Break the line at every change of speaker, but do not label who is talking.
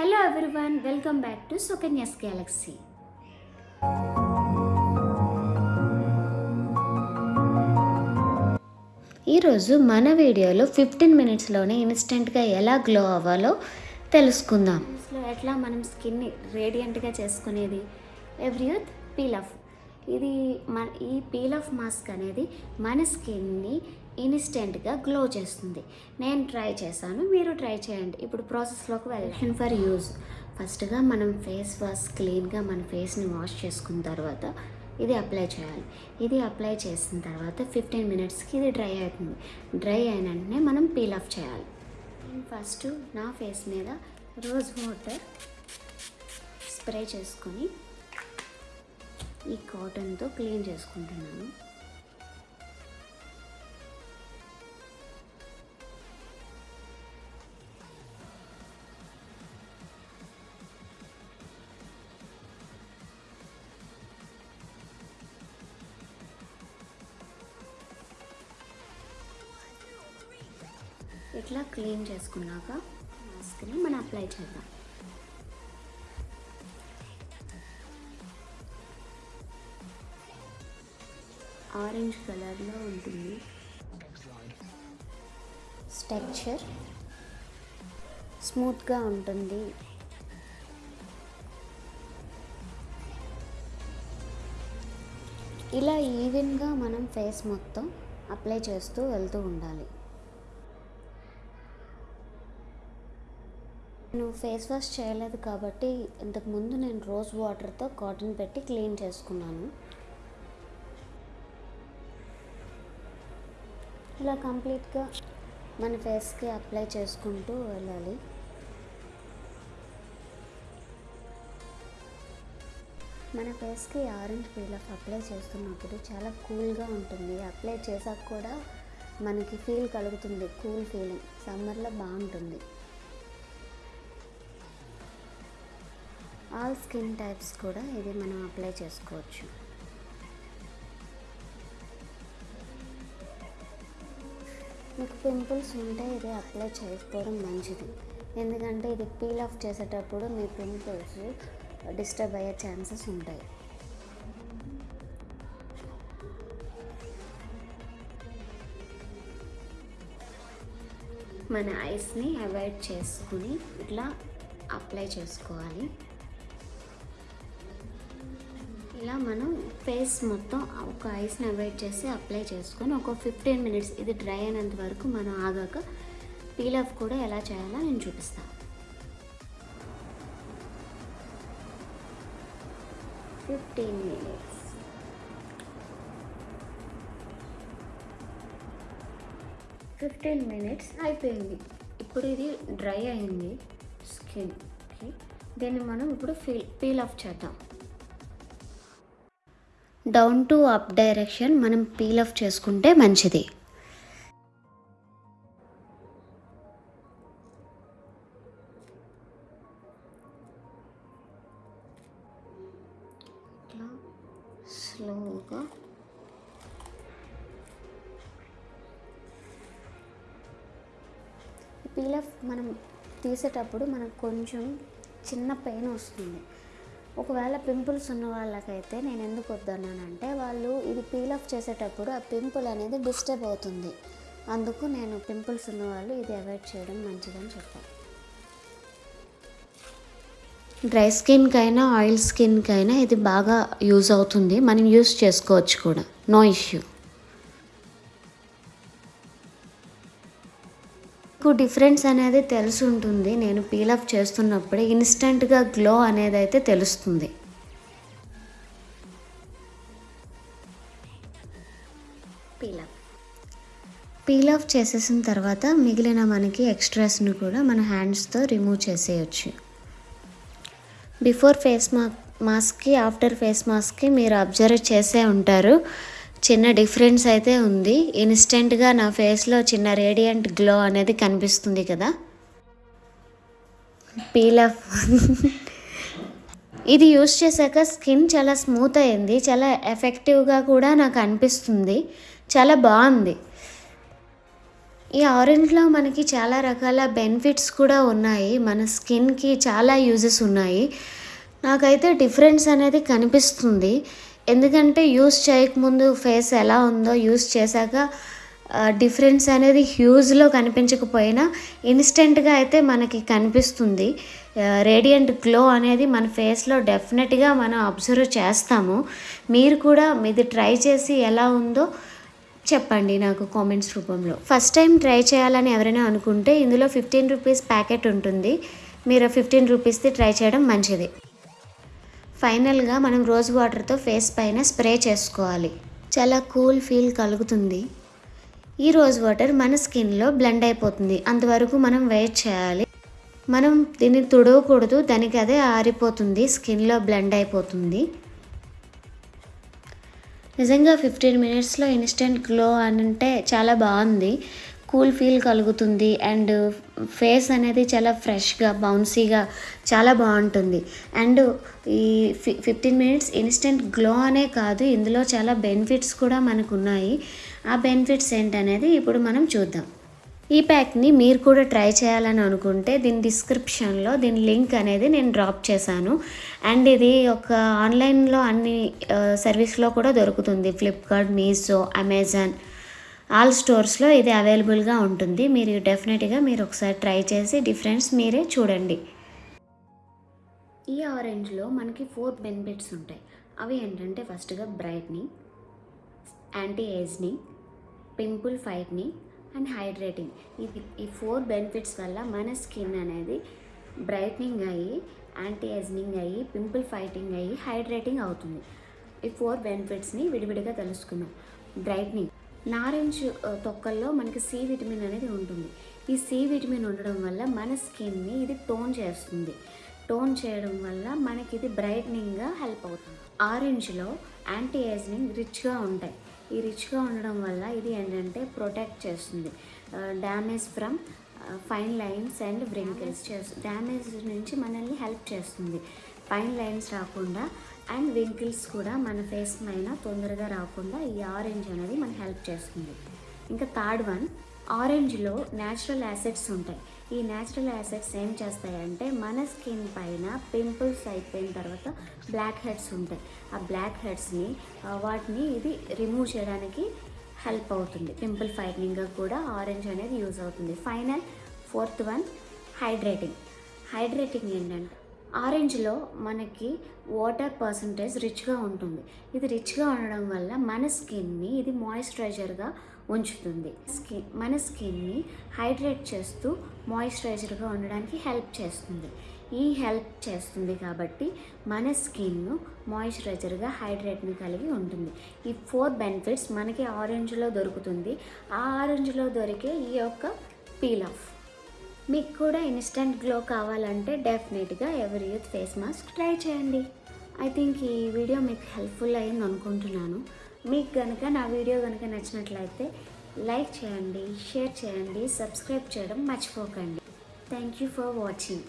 Hello everyone welcome back to Sukanya's galaxy ఈరోజు మన వీడియోలో ఫిఫ్టీన్ మినిట్స్లోనే ఇన్స్టెంట్గా ఎలా గ్లో అవ్వాలో తెలుసుకుందాం. ఎట్లా మనం స్కిన్ని రేడియంట్గా చేసుకునేది? ఎవ్రీయూత్ పీల్ ఆఫ్ ఇది మన ఈ పీల్ ఆఫ్ మాస్క్ అనేది మన స్కిన్ని ఇన్స్టెంట్గా గ్లో చేస్తుంది. నేను ట్రై చేశాను మీరు ట్రై చేయండి. ఇప్పుడు ప్రాసెస్లోకి వెళ్ళాను ఫర్ యూజ్. ఫస్ట్గా మనం ఫేస్ వాష్ క్లీన్గా మన ఫేస్ని వాష్ చేసుకున్న తర్వాత ఇది అప్లై చేయాలి. ఇది అప్లై చేసిన తర్వాత ఫిఫ్టీన్ మినిట్స్కి ఇది డ్రై అవుతుంది. డ్రై అయిన వెంటనే మనం పీల్ ఆఫ్ చేయాలి. ఫస్ట్ నా ఫేస్ మీద రోజ్ వాటర్ స్ప్రే చేసుకొని ఈ కాటన్తో క్లీన్ చేసుకుంటున్నాను. ఇట్లా క్లీన్ చేసుకున్నాక మాస్క్ని మనం అప్లై చేద్దాం. ఆరెంజ్ కలర్లో ఉంటుంది. స్ట్రక్చర్ స్మూత్గా ఉంటుంది. ఇలా ఈవెన్గా మనం ఫేస్ మొత్తం అప్లై చేస్తూ వెళ్తూ ఉండాలి. నేను ఫేస్ వాష్ చేయలేదు కాబట్టి ఇంతకుముందు నేను రోజ్ వాటర్తో కాటన్ పెట్టి క్లీన్ చేసుకున్నాను. ఇలా కంప్లీట్గా మన ఫేస్కి అప్లై చేసుకుంటూ వెళ్ళాలి. మన ఫేస్కి ఆరెంజ్ పీల్ ఆఫ్ అప్లై చేస్తున్నప్పుడు చాలా కూల్గా ఉంటుంది. అప్లై చేసాక కూడా మనకి ఫీల్ కలుగుతుంది కూల్ ఫీలింగ్. సమ్మర్లో బాగుంటుంది. ఆల్ స్కిన్ టైప్స్ కూడా ఇది మనం అప్లై చేసుకోవచ్చు. మీకు పింపుల్స్ ఉంటే ఇది అప్లై చేసుకోవడం మంచిది. ఎందుకంటే ఇది పీల్ ఆఫ్ చేసేటప్పుడు మీ పింపుల్స్ డిస్టర్బ్ అయ్యే ఛాన్సెస్ ఉంటాయి. మన ఐస్ని అవాయిడ్ చేసుకుని ఇట్లా అప్లై చేసుకోవాలి. ఇలా మనం ఫేస్ మొత్తం ఒక ఐస్ని అవాయిడ్ చేసి అప్లై చేసుకొని ఒక ఫిఫ్టీన్ మినిట్స్ ఇది డ్రై అయినంత వరకు మనం ఆగాక పీల్ ఆఫ్ కూడా ఎలా చేయాలో నేను చూపిస్తాను. Fifteen minutes. ఫిఫ్టీన్ మినిట్స్ అయిపోయింది. ఇప్పుడు ఇది డ్రై అయింది స్కిన్కి దీన్ని మనం ఇప్పుడు ఫీల్ పీల్ ఆఫ్ చేద్దాం. డౌన్ టు అప్ డైరెక్షన్ మనం పీల్ ఆఫ్ చేసుకుంటే మంచిది. ఇట్లా స్లోగా. పీల్ ఆఫ్ మనం తీసేటప్పుడు మనకు కొంచెం చిన్న పెయిన్ వస్తుంది. ఒకవేళ పింపుల్స్ ఉన్న వాళ్ళకైతే నేను ఎందుకు వద్దన్నానంటే వాళ్ళు ఇది పీల్ ఆఫ్ చేసేటప్పుడు ఆ పింపుల్ అనేది డిస్టర్బ్ అవుతుంది. అందుకు నేను పింపుల్స్ ఉన్న వాళ్ళు ఇది అవాయిడ్ చేయడం మంచిదని చెప్పాను. డ్రై స్కిన్కైనా ఆయిల్ స్కిన్కైనా ఇది బాగా యూజ్ అవుతుంది. మనం యూజ్ చేసుకోవచ్చు కూడా. No issue. మీకు డిఫరెన్స్ అనేది తెలిసి ఉంటుంది నేను పీల్ ఆఫ్ చేస్తున్నప్పుడే ఇన్స్టెంట్గా గ్లో అనేది అయితే తెలుస్తుంది. పీల్ ఆఫ్ పీల్ ఆఫ్ చేసేసిన తర్వాత మిగిలిన మనకి ఎక్స్ట్రాస్ను కూడా మన హ్యాండ్స్తో రిమూవ్ చేసేయచ్చు. బిఫోర్ ఫేస్ మా మాస్క్కి ఆఫ్టర్ ఫేస్ మాస్క్కి మీరు అబ్జర్వ్ చేసే ఉంటారు. చిన్న డిఫరెన్స్ అయితే ఉంది. ఇన్స్టెంట్గా నా ఫేస్లో చిన్న రేడియంట్ గ్లో అనేది కనిపిస్తుంది కదా. పీల్ ఆఫ్ ఇది యూస్ చేశాక స్కిన్ చాలా స్మూత్ అయింది. చాలా ఎఫెక్టివ్గా కూడా నాకు అనిపిస్తుంది. చాలా బాగుంది. ఈ ఆరెంజ్లో మనకి చాలా రకాల బెనిఫిట్స్ కూడా ఉన్నాయి. మన స్కిన్కి చాలా యూజెస్ ఉన్నాయి. నాకైతే డిఫరెన్స్ అనేది కనిపిస్తుంది. ఎందుకంటే యూస్ చేయకముందు ఫేస్ ఎలా ఉందో యూస్ చేశాక డిఫరెన్స్ అనేది హ్యూజ్లో కనిపించకపోయినా ఇన్స్టెంట్గా అయితే మనకి కనిపిస్తుంది. రేడియంట్ గ్లో అనేది మన ఫేస్లో డెఫినెట్గా మనం అబ్జర్వ్ చేస్తాము. మీరు కూడా మీది ట్రై చేసి ఎలా ఉందో చెప్పండి నాకు కామెంట్స్ రూపంలో. ఫస్ట్ టైం ట్రై చేయాలని ఎవరైనా అనుకుంటే ఇందులో ఫిఫ్టీన్ రూపీస్ ప్యాకెట్ ఉంటుంది. మీరు ఫిఫ్టీన్ రూపీస్ది ట్రై చేయడం మంచిది. ఫైనల్గా మనం రోజ్ వాటర్తో ఫేస్ పైన స్ప్రే చేసుకోవాలి. చాలా కూల్ ఫీల్ కలుగుతుంది. ఈ రోజ్ వాటర్ మన స్కిన్లో బ్లెండ్ అయిపోతుంది. అంతవరకు మనం వెయిట్ చేయాలి. మనం దీన్ని తుడవకూడదు. దానికి అదే ఆరిపోతుంది. స్కిన్లో బ్లెండ్ అయిపోతుంది. నిజంగా ఫిఫ్టీన్ మినిట్స్లో ఇన్స్టెంట్ గ్లో అని అంటే చాలా బాగుంది. కూల్ ఫీల్ కలుగుతుంది అండ్ ఫేస్ అనేది చాలా ఫ్రెష్గా బౌన్సీగా చాలా బాగుంటుంది. అండ్ ఈ ఫి ఫిఫ్టీన్ మినిట్స్ ఇన్స్టెంట్ గ్లో అనే కాదు ఇందులో చాలా బెనిఫిట్స్ కూడా మనకు ఉన్నాయి ఆ బెనిఫిట్స్ ఏంటనేది ఇప్పుడు మనం చూద్దాం. ఈ ప్యాక్ని మీరు కూడా ట్రై చేయాలని అనుకుంటే దీని డిస్క్రిప్షన్లో దీని లింక్ అనేది నేను డ్రాప్ చేశాను. అండ్ ఇది ఒక ఆన్లైన్లో అన్ని సర్వీస్లో కూడా దొరుకుతుంది. ఫ్లిప్కార్ట్ మీషో అమెజాన్ ఆల్ స్టోర్స్లో ఇది అవైలబుల్గా ఉంటుంది. మీరు డెఫినెట్గా మీరు ఒకసారి ట్రై చేసి డిఫరెన్స్ మీరే చూడండి. ఈ ఆరెంజ్లో మనకి ఫోర్ బెనిఫిట్స్ ఉంటాయి. అవి ఏంటంటే ఫస్ట్గా brightening anti ageing pimple fighting and hydrating ఇది ఈ ఫోర్ బెనిఫిట్స్ వల్ల మన స్కిన్ అనేది బ్రైట్నింగ్ అయ్యి యాంటీ ఏజ్నింగ్ అయ్యి పింపుల్ ఫైటింగ్ అయ్యి హైడ్రేటింగ్ అవుతుంది. ఈ ఫోర్ బెనిఫిట్స్ని విడివిడిగా తెలుసుకుందాం. బ్రైట్నింగ్ నారెంజ్ తొక్కల్లో మనకి సి విటమిన్ అనేది ఉంటుంది. ఈ సి విటమిన్ ఉండడం వల్ల మన స్కిన్ని ఇది టోన్ చేస్తుంది. టోన్ చేయడం వల్ల మనకి ఇది బ్రైట్నింగ్గా హెల్ప్ అవుతుంది. ఆరెంజ్లో యాంటీ ఏజ్నింగ్ రిచ్గా ఉంటాయి. ఈ రిచ్గా ఉండడం వల్ల ఇది ఏంటంటే ప్రొటెక్ట్ చేస్తుంది. Damage from fine lines and wrinkles చేస్తుంది డ్యామేజ్ నుంచి మనల్ని హెల్ప్ చేస్తుంది. ఫైన్ లైన్స్ రాకుండా అండ్ వింకిల్స్ కూడా మన ఫేస్ పైన తొందరగా రాకుండా ఈ ఆరెంజ్ అనేది మనకు హెల్ప్ చేస్తుంది. ఇంకా థర్డ్ వన్ ఆరెంజ్లో న్యాచురల్ యాసిడ్స్ ఉంటాయి. ఈ న్యాచురల్ యాసిడ్స్ ఏం చేస్తాయంటే మన స్కిన్ పైన పింపుల్స్ అయిపోయిన తర్వాత బ్లాక్ హెడ్స్ ఉంటాయి. ఆ బ్లాక్ హెడ్స్ని వాటిని ఇది రిమూవ్ చేయడానికి హెల్ప్ అవుతుంది. పింపుల్ ఫైట్నింగ్గా కూడా ఆరెంజ్ అనేది యూజ్ అవుతుంది. Final fourth one hydrating. Hydrating ఏంటంటే ఆరెంజ్లో మనకి వాటర్ పర్సంటేజ్ రిచ్గా ఉంటుంది. ఇది రిచ్గా ఉండడం వల్ల మన స్కిన్ని ఇది మాయిశ్చరైజర్గా ఉంచుతుంది. స్కిన్ మన స్కిన్ని హైడ్రేట్ చేస్తూ మాయిశ్చరైజర్గా ఉండడానికి హెల్ప్ చేస్తుంది. ఈ హెల్ప్ చేస్తుంది కాబట్టి మన స్కిన్ మాయిశ్చరైజర్గా హైడ్రేట్ని కలిగి ఉంటుంది. ఈ ఫోర్ బెనిఫిట్స్ మనకి ఆరెంజ్లో దొరుకుతుంది. ఆ ఆరెంజ్లో దొరికే ఈ యొక్క పీల్ ఆఫ్. మీకు కూడా ఇన్స్టెంట్ గ్లో కావాలంటే డెఫినెట్గా ఎవరి యూత్ ఫేస్ మాస్క్ ట్రై చేయండి. ఐ థింక్ ఈ వీడియో మీకు హెల్ప్ఫుల్ అయ్యింది అనుకుంటున్నాను. మీకు కనుక నా వీడియో కనుక నచ్చినట్లయితే లైక్ చేయండి షేర్ చేయండి సబ్స్క్రైబ్ చేయడం మర్చిపోకండి. Thank you for watching